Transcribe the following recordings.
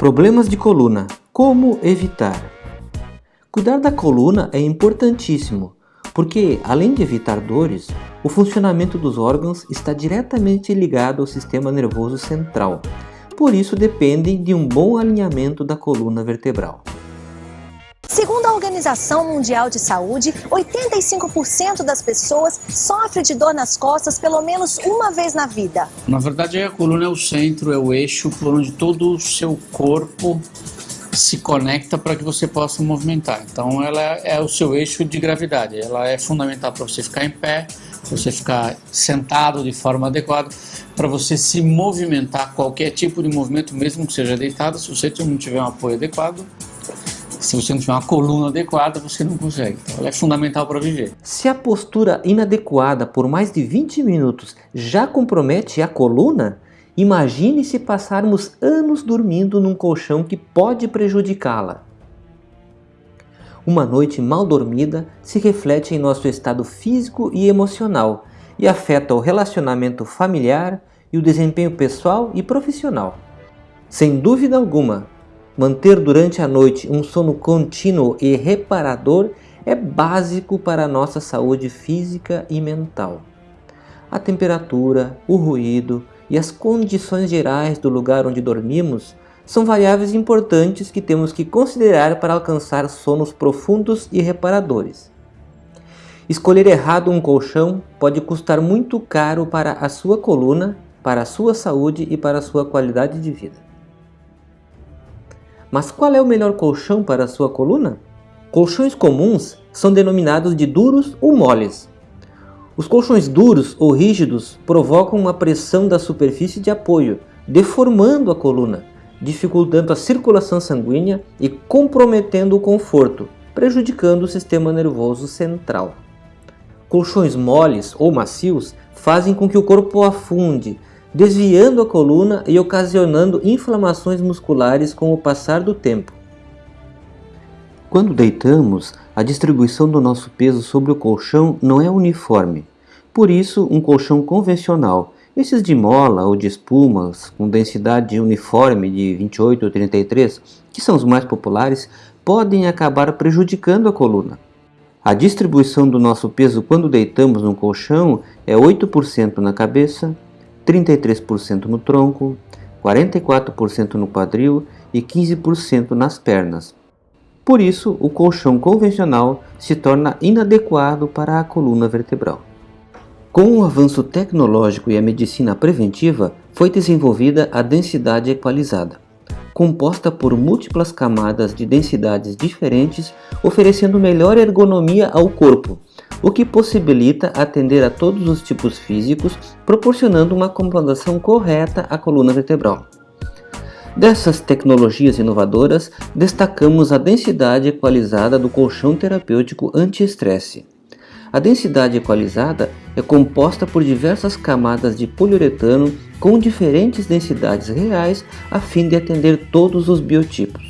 Problemas de coluna. Como evitar? Cuidar da coluna é importantíssimo, porque além de evitar dores, o funcionamento dos órgãos está diretamente ligado ao sistema nervoso central. Por isso dependem de um bom alinhamento da coluna vertebral. Segundo a Organização Mundial de Saúde, 85% das pessoas sofrem de dor nas costas pelo menos uma vez na vida. Na verdade, a coluna é o centro, é o eixo por onde todo o seu corpo se conecta para que você possa movimentar. Então, ela é o seu eixo de gravidade. Ela é fundamental para você ficar em pé, para você ficar sentado de forma adequada, para você se movimentar, qualquer tipo de movimento, mesmo que seja deitado, se você não tiver um apoio adequado, se você não tiver uma coluna adequada, você não consegue. Então, ela é fundamental para viver. Se a postura inadequada por mais de 20 minutos já compromete a coluna, imagine se passarmos anos dormindo num colchão que pode prejudicá-la. Uma noite mal dormida se reflete em nosso estado físico e emocional e afeta o relacionamento familiar e o desempenho pessoal e profissional. Sem dúvida alguma, Manter durante a noite um sono contínuo e reparador é básico para a nossa saúde física e mental. A temperatura, o ruído e as condições gerais do lugar onde dormimos são variáveis importantes que temos que considerar para alcançar sonos profundos e reparadores. Escolher errado um colchão pode custar muito caro para a sua coluna, para a sua saúde e para a sua qualidade de vida. Mas qual é o melhor colchão para a sua coluna? Colchões comuns são denominados de duros ou moles. Os colchões duros ou rígidos provocam uma pressão da superfície de apoio, deformando a coluna, dificultando a circulação sanguínea e comprometendo o conforto, prejudicando o sistema nervoso central. Colchões moles ou macios fazem com que o corpo afunde, desviando a coluna e ocasionando inflamações musculares com o passar do tempo. Quando deitamos, a distribuição do nosso peso sobre o colchão não é uniforme. Por isso, um colchão convencional, esses de mola ou de espumas com densidade uniforme de 28 ou 33, que são os mais populares, podem acabar prejudicando a coluna. A distribuição do nosso peso quando deitamos no colchão é 8% na cabeça, 33% no tronco, 44% no quadril e 15% nas pernas. Por isso, o colchão convencional se torna inadequado para a coluna vertebral. Com o avanço tecnológico e a medicina preventiva, foi desenvolvida a densidade equalizada, composta por múltiplas camadas de densidades diferentes, oferecendo melhor ergonomia ao corpo, o que possibilita atender a todos os tipos físicos, proporcionando uma acomodação correta à coluna vertebral. Dessas tecnologias inovadoras, destacamos a densidade equalizada do colchão terapêutico anti-estresse. A densidade equalizada é composta por diversas camadas de poliuretano com diferentes densidades reais a fim de atender todos os biotipos.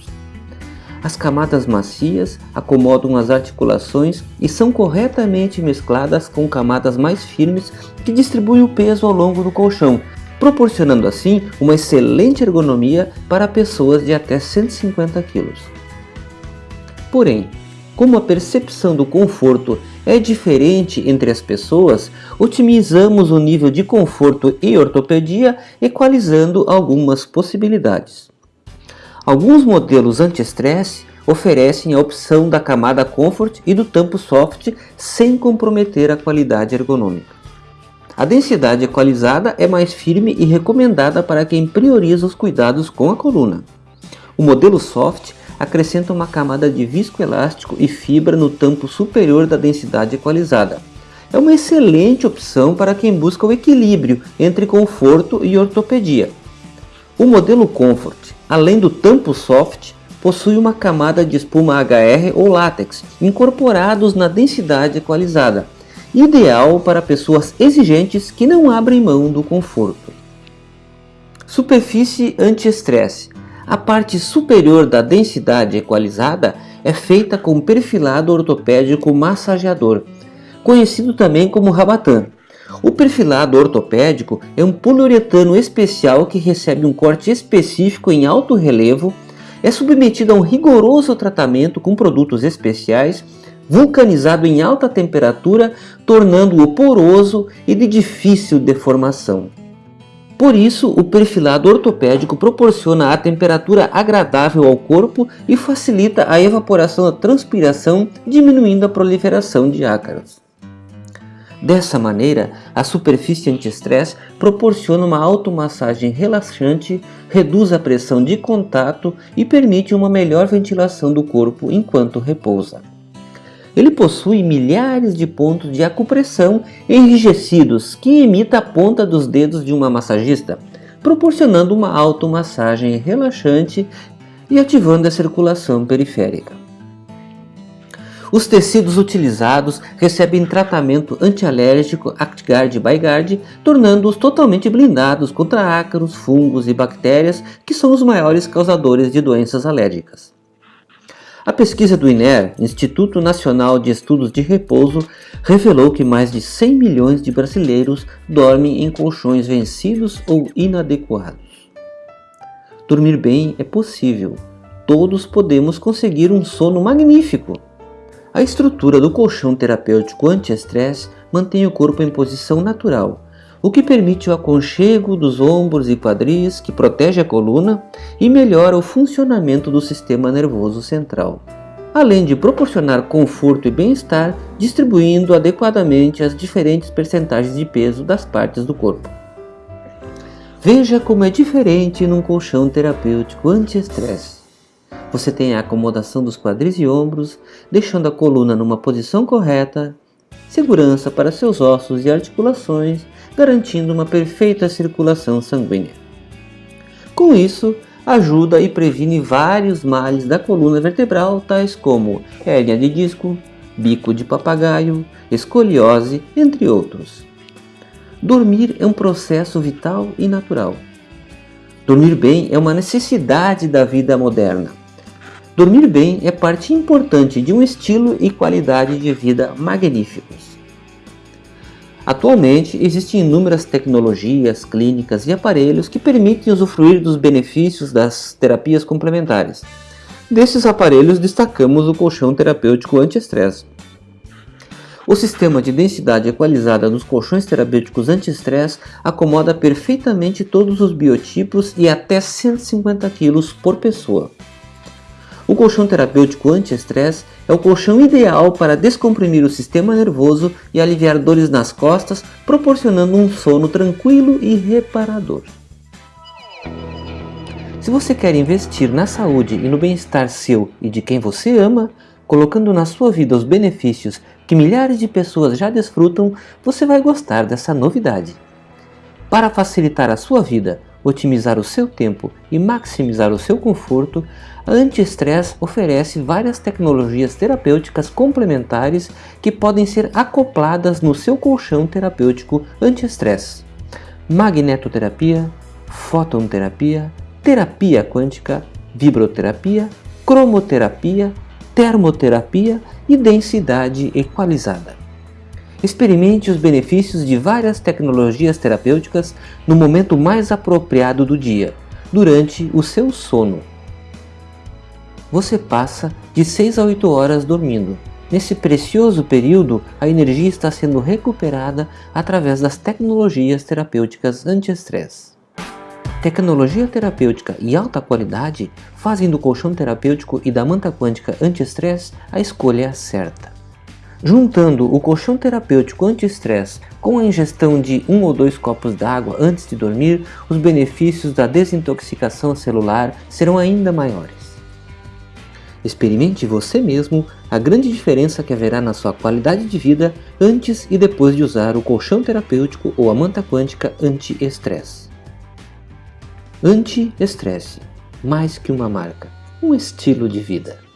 As camadas macias acomodam as articulações e são corretamente mescladas com camadas mais firmes que distribuem o peso ao longo do colchão, proporcionando assim uma excelente ergonomia para pessoas de até 150 kg. Porém, como a percepção do conforto é diferente entre as pessoas, otimizamos o nível de conforto e ortopedia equalizando algumas possibilidades. Alguns modelos anti-estresse oferecem a opção da camada Comfort e do tampo Soft sem comprometer a qualidade ergonômica. A densidade equalizada é mais firme e recomendada para quem prioriza os cuidados com a coluna. O modelo Soft acrescenta uma camada de viscoelástico e fibra no tampo superior da densidade equalizada. É uma excelente opção para quem busca o equilíbrio entre conforto e ortopedia. O modelo Comfort além do tampo soft, possui uma camada de espuma HR ou látex incorporados na densidade equalizada, ideal para pessoas exigentes que não abrem mão do conforto. Superfície anti-estresse. A parte superior da densidade equalizada é feita com perfilado ortopédico massageador, conhecido também como rabatã. O perfilado ortopédico é um poliuretano especial que recebe um corte específico em alto relevo, é submetido a um rigoroso tratamento com produtos especiais, vulcanizado em alta temperatura, tornando-o poroso e de difícil deformação. Por isso, o perfilado ortopédico proporciona a temperatura agradável ao corpo e facilita a evaporação da transpiração, diminuindo a proliferação de ácaros. Dessa maneira, a superfície anti-estresse proporciona uma automassagem relaxante, reduz a pressão de contato e permite uma melhor ventilação do corpo enquanto repousa. Ele possui milhares de pontos de acupressão enrijecidos que imita a ponta dos dedos de uma massagista, proporcionando uma automassagem relaxante e ativando a circulação periférica. Os tecidos utilizados recebem tratamento antialérgico ActGuard ByGuard, tornando-os totalmente blindados contra ácaros, fungos e bactérias que são os maiores causadores de doenças alérgicas. A pesquisa do INER, Instituto Nacional de Estudos de Repouso, revelou que mais de 100 milhões de brasileiros dormem em colchões vencidos ou inadequados. Dormir bem é possível. Todos podemos conseguir um sono magnífico. A estrutura do colchão terapêutico anti-estresse mantém o corpo em posição natural, o que permite o aconchego dos ombros e quadris, que protege a coluna e melhora o funcionamento do sistema nervoso central, além de proporcionar conforto e bem-estar, distribuindo adequadamente as diferentes percentagens de peso das partes do corpo. Veja como é diferente num colchão terapêutico anti-estresse. Você tem a acomodação dos quadris e ombros, deixando a coluna numa posição correta, segurança para seus ossos e articulações garantindo uma perfeita circulação sanguínea. Com isso, ajuda e previne vários males da coluna vertebral, tais como hérnia de disco, bico de papagaio, escoliose, entre outros. Dormir é um processo vital e natural. Dormir bem é uma necessidade da vida moderna. Dormir bem é parte importante de um estilo e qualidade de vida magníficos. Atualmente, existem inúmeras tecnologias, clínicas e aparelhos que permitem usufruir dos benefícios das terapias complementares. Desses aparelhos destacamos o colchão terapêutico anti-estresse. O sistema de densidade equalizada dos colchões terapêuticos anti-estresse acomoda perfeitamente todos os biotipos e até 150 kg por pessoa. O colchão terapêutico anti-estresse é o colchão ideal para descomprimir o sistema nervoso e aliviar dores nas costas, proporcionando um sono tranquilo e reparador. Se você quer investir na saúde e no bem-estar seu e de quem você ama, colocando na sua vida os benefícios que milhares de pessoas já desfrutam, você vai gostar dessa novidade. Para facilitar a sua vida, otimizar o seu tempo e maximizar o seu conforto, a Anti-Stress oferece várias tecnologias terapêuticas complementares que podem ser acopladas no seu colchão terapêutico anti-estresse. Magnetoterapia, fototerapia, terapia quântica, vibroterapia, cromoterapia, termoterapia e densidade equalizada. Experimente os benefícios de várias tecnologias terapêuticas no momento mais apropriado do dia, durante o seu sono. Você passa de 6 a 8 horas dormindo. Nesse precioso período, a energia está sendo recuperada através das tecnologias terapêuticas anti-estresse. Tecnologia terapêutica e alta qualidade fazem do colchão terapêutico e da manta quântica anti-estresse a escolha certa. Juntando o colchão terapêutico anti-estresse com a ingestão de um ou dois copos d'água antes de dormir, os benefícios da desintoxicação celular serão ainda maiores. Experimente você mesmo a grande diferença que haverá na sua qualidade de vida antes e depois de usar o colchão terapêutico ou a manta quântica anti-estresse. Anti-estresse, mais que uma marca, um estilo de vida.